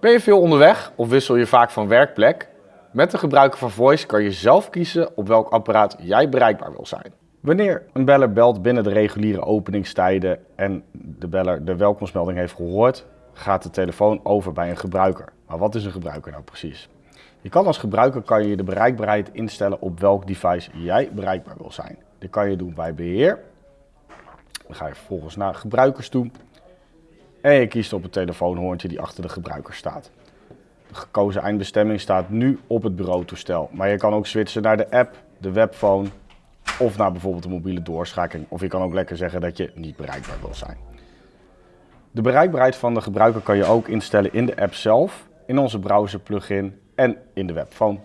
Ben je veel onderweg of wissel je vaak van werkplek? Met de gebruiker van Voice kan je zelf kiezen op welk apparaat jij bereikbaar wil zijn. Wanneer een beller belt binnen de reguliere openingstijden en de beller de welkomstmelding heeft gehoord, gaat de telefoon over bij een gebruiker. Maar wat is een gebruiker nou precies? Je kan als gebruiker kan je de bereikbaarheid instellen op welk device jij bereikbaar wil zijn. Dit kan je doen bij beheer. Dan ga je vervolgens naar gebruikers toe. En je kiest op het telefoonhoorntje die achter de gebruiker staat. De gekozen eindbestemming staat nu op het bureautoestel. Maar je kan ook switchen naar de app, de webphone of naar bijvoorbeeld de mobiele doorschakeling. Of je kan ook lekker zeggen dat je niet bereikbaar wil zijn. De bereikbaarheid van de gebruiker kan je ook instellen in de app zelf, in onze browser plugin en in de webphone.